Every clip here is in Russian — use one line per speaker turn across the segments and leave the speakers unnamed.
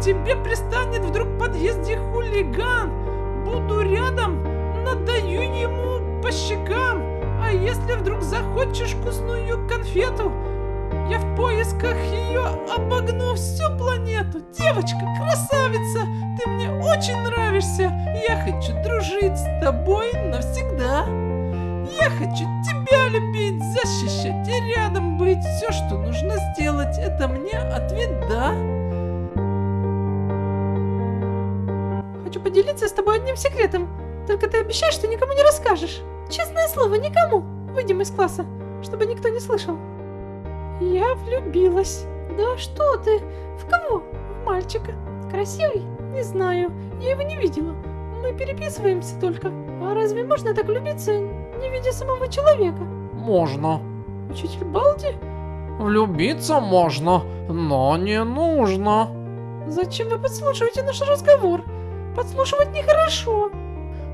тебе пристанет вдруг в подъезде хулиган, буду рядом, надаю ему по щекам. А если вдруг захочешь вкусную конфету, я в поисках ее обогну всю планету. Девочка, красавица, ты мне очень нравишься. Я хочу дружить с тобой навсегда. Я хочу тебя любить, защищать и рядом быть. Все, что нужно сделать, это мне ответ «да».
Поделиться с тобой одним секретом. Только ты обещаешь, что никому не расскажешь. Честное слово, никому. Выйдем из класса, чтобы никто не слышал. Я влюбилась. Да что ты? В кого? В мальчика. Красивый? Не знаю. Я его не видела. Мы переписываемся только. А разве можно так влюбиться, не видя самого человека?
Можно.
Учитель Балди?
Влюбиться можно, но не нужно.
Зачем вы подслушиваете наш разговор? Подслушивать нехорошо.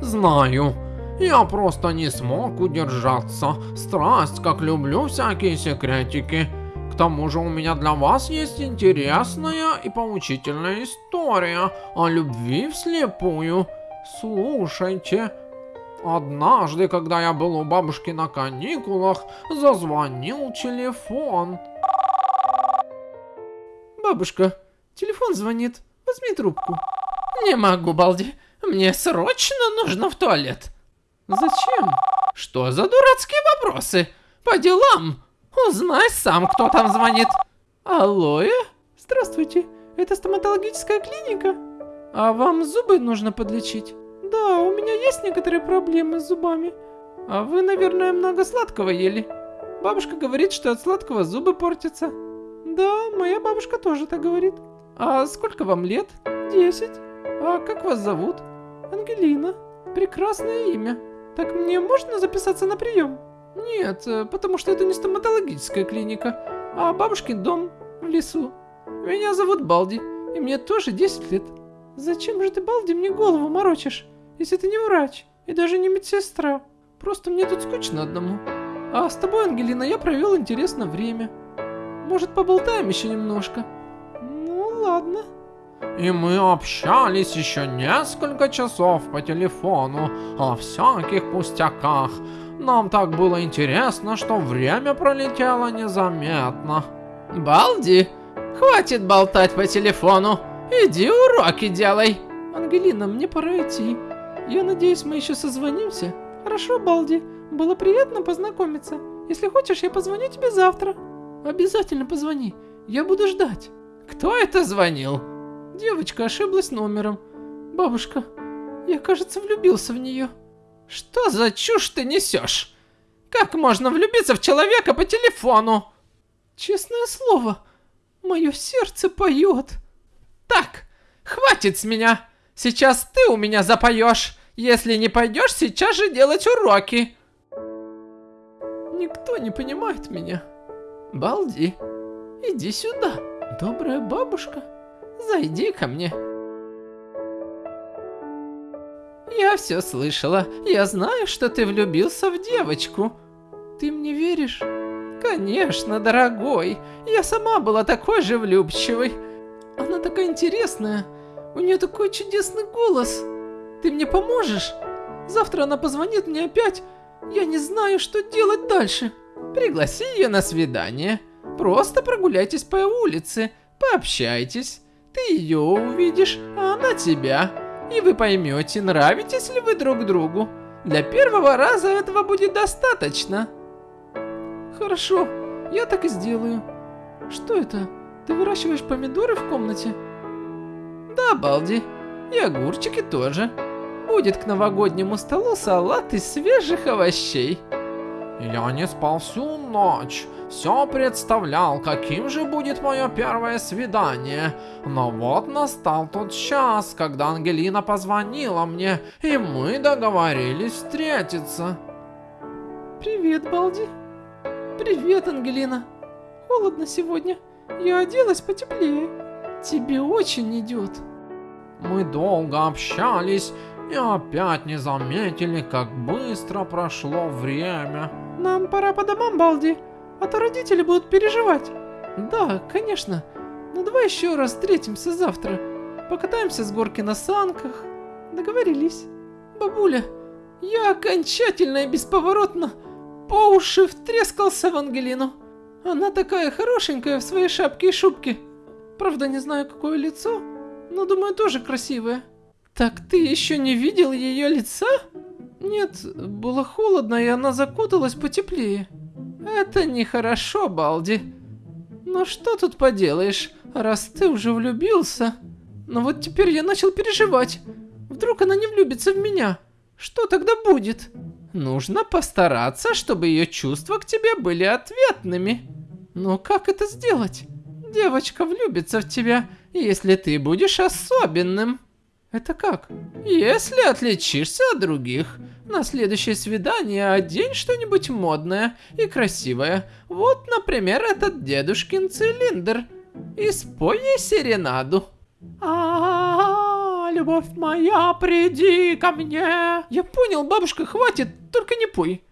Знаю. Я просто не смог удержаться. Страсть, как люблю всякие секретики. К тому же у меня для вас есть интересная и поучительная история о любви вслепую. Слушайте. Однажды, когда я был у бабушки на каникулах, зазвонил телефон.
Бабушка, телефон звонит. Возьми трубку. Не могу, Балди. Мне срочно нужно в туалет. Зачем? Что за дурацкие вопросы? По делам. Узнай сам, кто там звонит. Алло, Здравствуйте. Это стоматологическая клиника? А вам зубы нужно подлечить? Да, у меня есть некоторые проблемы с зубами. А вы, наверное, много сладкого ели. Бабушка говорит, что от сладкого зубы портятся. Да, моя бабушка тоже так говорит. А сколько вам лет? Десять. А как вас зовут? Ангелина. Прекрасное имя. Так мне можно записаться на прием? Нет, э, потому что это не стоматологическая клиника, а бабушкин дом в лесу. Меня зовут Балди, и мне тоже 10 лет. Зачем же ты, Балди, мне голову морочишь, если ты не врач и даже не медсестра? Просто мне тут скучно одному. А с тобой, Ангелина, я провел интересное время. Может, поболтаем еще немножко? Ну, ладно.
И мы общались еще несколько часов по телефону о всяких пустяках. Нам так было интересно, что время пролетело незаметно.
Балди, хватит болтать по телефону. Иди уроки делай. Ангелина, мне пора идти. Я надеюсь, мы еще созвонимся. Хорошо, Балди. Было приятно познакомиться. Если хочешь, я позвоню тебе завтра. Обязательно позвони. Я буду ждать. Кто это звонил? Девочка ошиблась номером. Бабушка, я, кажется, влюбился в нее. Что за чушь ты несешь? Как можно влюбиться в человека по телефону? Честное слово, мое сердце поет. Так, хватит с меня. Сейчас ты у меня запоешь. Если не пойдешь, сейчас же делать уроки. Никто не понимает меня. Балди, иди сюда, добрая бабушка. Зайди ко мне. Я все слышала. Я знаю, что ты влюбился в девочку. Ты мне веришь? Конечно, дорогой. Я сама была такой же влюбчивой. Она такая интересная. У нее такой чудесный голос. Ты мне поможешь? Завтра она позвонит мне опять. Я не знаю, что делать дальше. Пригласи ее на свидание. Просто прогуляйтесь по улице, пообщайтесь. Ты ее увидишь, а она тебя. И вы поймете, нравитесь ли вы друг другу. Для первого раза этого будет достаточно. Хорошо, я так и сделаю. Что это? Ты выращиваешь помидоры в комнате? Да, Балди. И огурчики тоже. Будет к новогоднему столу салат из свежих овощей.
Я не спал всю ночь все представлял, каким же будет мое первое свидание. Но вот настал тот час, когда Ангелина позвонила мне, и мы договорились встретиться.
Привет, Балди. Привет, Ангелина. Холодно сегодня. Я оделась потеплее. Тебе очень идет.
Мы долго общались и опять не заметили, как быстро прошло время.
Нам пора по домам, Балди а то родители будут переживать. Да, конечно.
Ну давай еще раз встретимся завтра. Покатаемся с горки на санках. Договорились. Бабуля, я окончательно и бесповоротно по уши втрескался в Ангелину. Она такая хорошенькая в своей шапке и шубке. Правда, не знаю, какое лицо, но думаю, тоже красивое. Так ты еще не видел ее лица? Нет, было холодно, и она закуталась потеплее. Это нехорошо, Балди. Но что тут поделаешь, раз ты уже влюбился? Но вот теперь я начал переживать. Вдруг она не влюбится в меня? Что тогда будет? Нужно постараться, чтобы ее чувства к тебе были ответными. Но как это сделать? Девочка влюбится в тебя, если ты будешь особенным. Это как? Если отличишься от других, на следующее свидание одень что-нибудь модное и красивое. Вот, например, этот дедушкин цилиндр. И спой ей серенаду. А, -а, а, любовь моя, приди ко мне. Я понял, бабушка, хватит, только не пой.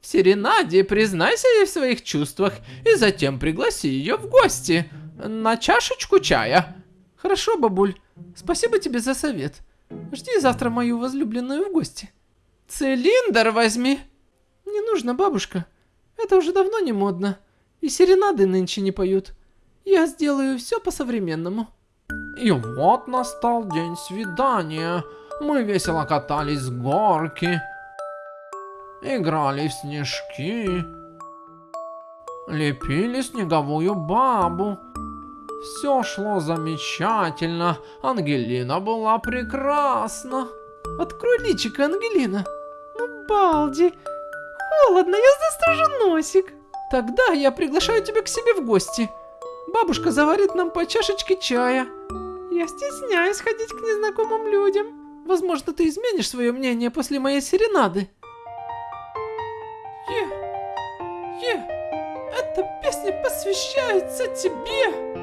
В серенаде признайся ей в своих чувствах и затем пригласи ее в гости на чашечку чая. Хорошо, бабуль. Спасибо тебе за совет. Жди завтра мою возлюбленную в гости. Цилиндр возьми. Не нужно, бабушка. Это уже давно не модно. И серенады нынче не поют. Я сделаю все по-современному.
И вот настал день свидания. Мы весело катались с горки. Играли в снежки. Лепили снеговую бабу. Все шло замечательно. Ангелина была прекрасна.
Открой личико, Ангелина. Ну, Балди. Холодно, я застружу носик. Тогда я приглашаю тебя к себе в гости. Бабушка заварит нам по чашечке чая. Я стесняюсь ходить к незнакомым людям. Возможно, ты изменишь свое мнение после моей серенады. Е, Е, эта песня посвящается тебе.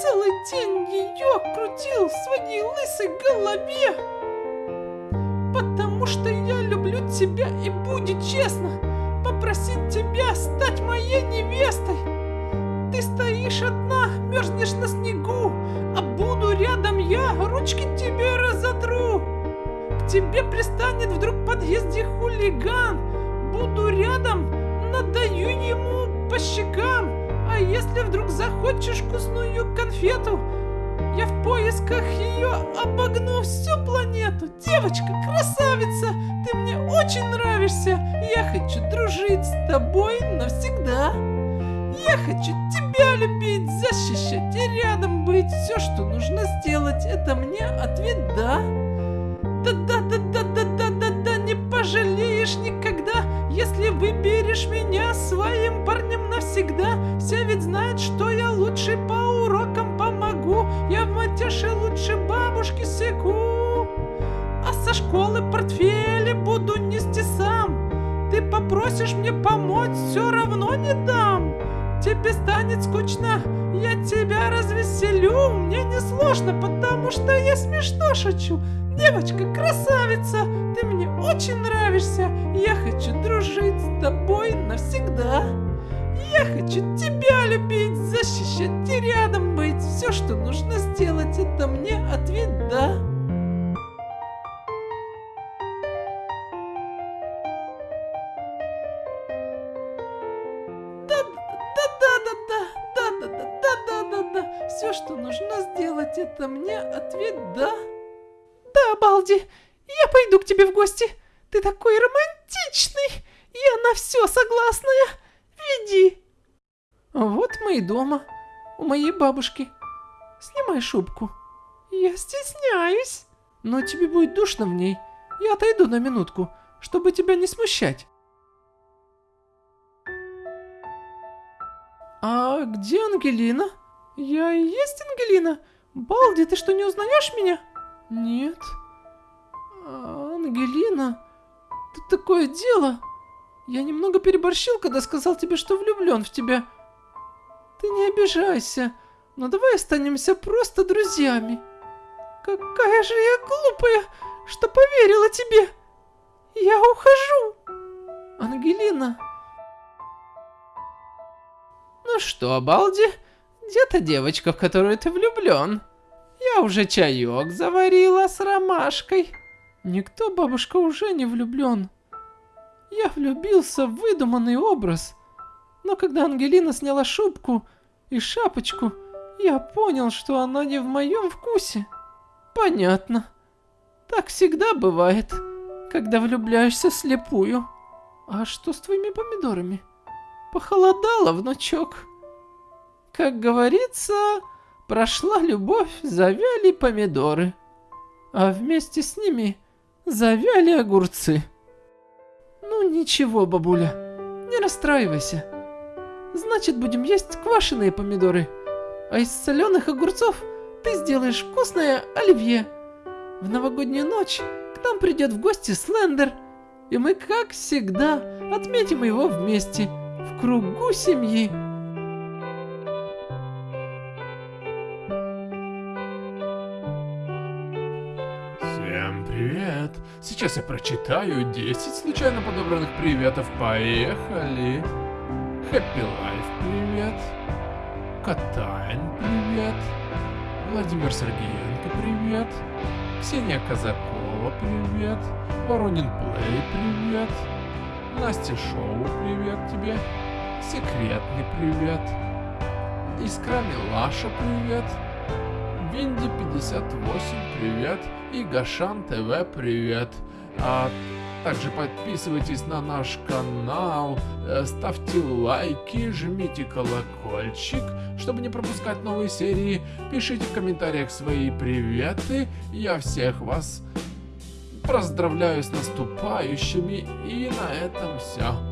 Целый день ее крутил в своей лысой голове. Потому что я люблю тебя и будет честно попросить тебя стать моей невестой. Ты стоишь одна, мерзнешь на снегу, а буду рядом я, ручки тебе разотру. К тебе пристанет вдруг в подъезде хулиган, буду рядом, надаю ему по щекам. Если вдруг захочешь вкусную конфету, я в поисках ее обогну всю планету. Девочка, красавица, ты мне очень нравишься. Я хочу дружить с тобой навсегда. Я хочу тебя любить, защищать и рядом быть. Все, что нужно сделать, это мне ответ да. Да-да-да-да-да-да-да-да, не пожалеешь никогда, если выберешь меня своим парнем навсегда. Все ведь знают, что я лучший по урокам помогу. Я в матеше лучше бабушки секу. А со школы портфели буду нести сам. Ты попросишь мне помочь, все равно не дам. Тебе станет скучно, я тебя развеселю. Мне не сложно, потому что я смешно шучу. Девочка, красавица, ты мне очень нравишься. Я хочу дружить с тобой навсегда. Я хочу тебя любить, защищать и рядом быть. Все, что нужно сделать, это мне ответ да. Все, что нужно сделать, это мне ответ да. Да, Балди, я пойду к тебе в гости. Ты такой романтичный. Я на все согласная. Веди. Вот мы и дома. У моей бабушки. Снимай шубку. Я стесняюсь. Но тебе будет душно в ней. Я отойду на минутку, чтобы тебя не смущать. А где Ангелина? Я и есть Ангелина. Балди, ты что, не узнаешь меня? Нет. А, Ангелина, тут такое дело. Я немного переборщил, когда сказал тебе, что влюблен в тебя. Ты не обижайся, но давай останемся просто друзьями. Какая же я глупая, что поверила тебе. Я ухожу. Ангелина. Ну что, Балди, где та девочка, в которую ты влюблен? Я уже чаек заварила с ромашкой.
Никто, бабушка, уже не влюблен. Я влюбился в выдуманный образ. Но когда Ангелина сняла шубку и шапочку, я понял, что она не в моем вкусе.
Понятно. Так всегда бывает, когда влюбляешься слепую.
А что с твоими помидорами?
Похолодало, внучок. Как говорится, прошла любовь, завяли помидоры. А вместе с ними завяли огурцы.
Ну ничего, бабуля, не расстраивайся. Значит, будем есть квашеные помидоры. А из соленых огурцов ты сделаешь вкусное оливье. В новогоднюю ночь к нам придет в гости Слендер, и мы, как всегда, отметим его вместе, в кругу семьи.
Сейчас я прочитаю 10 случайно подобранных приветов. Поехали! Happy Life привет! Катайн привет! Владимир Сергеенко привет! Ксения Казакова привет! Воронин Плей привет! Настя Шоу привет тебе! Секретный привет! Искра Милаша привет! Винди 58 привет! И Гашан ТВ привет! А также подписывайтесь на наш канал, э, ставьте лайки, жмите колокольчик, чтобы не пропускать новые серии. Пишите в комментариях свои приветы. Я всех вас поздравляю с наступающими. И на этом все.